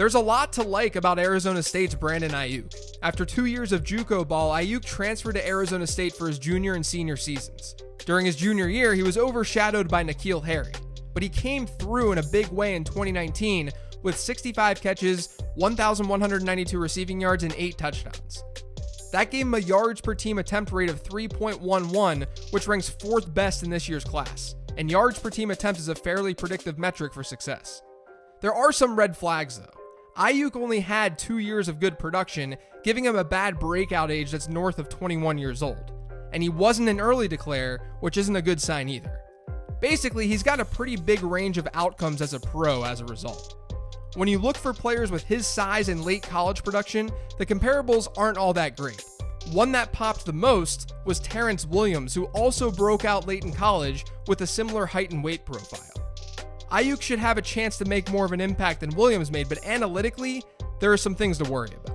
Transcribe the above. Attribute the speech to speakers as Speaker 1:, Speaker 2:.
Speaker 1: There's a lot to like about Arizona State's Brandon Aiyuk. After two years of JUCO ball, Aiyuk transferred to Arizona State for his junior and senior seasons. During his junior year, he was overshadowed by N'Keal Harry, but he came through in a big way in 2019 with 65 catches, 1,192 receiving yards, and 8 touchdowns. That gave him a yards per team attempt rate of 3.11, which ranks fourth best in this year's class. And yards per team attempt is a fairly predictive metric for success. There are some red flags though. Aiyuk only had two years of good production, giving him a bad breakout age that's north of 21 years old. And he wasn't an early declare, which isn't a good sign either. Basically, he's got a pretty big range of outcomes as a pro as a result. When you look for players with his size and late college production, the comparables aren't all that great. One that popped the most was Terrence Williams, who also broke out late in college with a similar height and weight profile. Aiyuk should have a chance to make more of an impact than Williams made, but analytically, there are some things to worry about.